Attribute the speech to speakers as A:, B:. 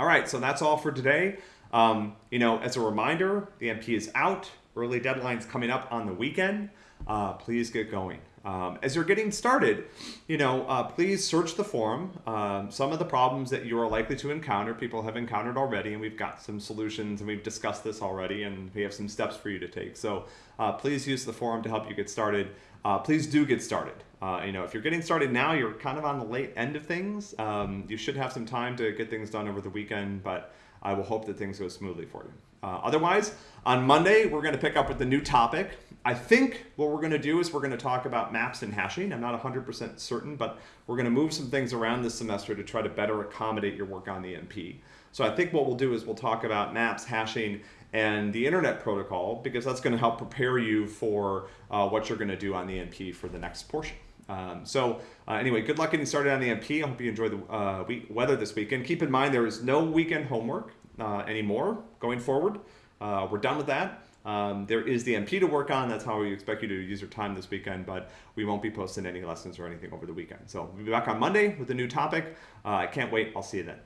A: All right, so that's all for today. Um, you know, as a reminder, the MP is out. Early deadlines coming up on the weekend. Uh, please get going. Um, as you're getting started, you know, uh, please search the forum. Um, some of the problems that you are likely to encounter, people have encountered already, and we've got some solutions, and we've discussed this already, and we have some steps for you to take. So uh, please use the forum to help you get started. Uh, please do get started. Uh, you know, if you're getting started now, you're kind of on the late end of things. Um, you should have some time to get things done over the weekend, but I will hope that things go smoothly for you. Uh, otherwise, on Monday, we're going to pick up with the new topic. I think what we're going to do is we're going to talk about maps and hashing. I'm not 100% certain, but we're going to move some things around this semester to try to better accommodate your work on the MP. So I think what we'll do is we'll talk about maps, hashing, and the internet protocol because that's going to help prepare you for uh, what you're going to do on the MP for the next portion. Um, so uh, anyway, good luck getting started on the MP. I hope you enjoy the uh, week, weather this weekend. Keep in mind there is no weekend homework uh, anymore going forward. Uh, we're done with that. Um, there is the MP to work on. That's how we expect you to use your time this weekend, but we won't be posting any lessons or anything over the weekend. So we'll be back on Monday with a new topic. Uh, I can't wait. I'll see you then.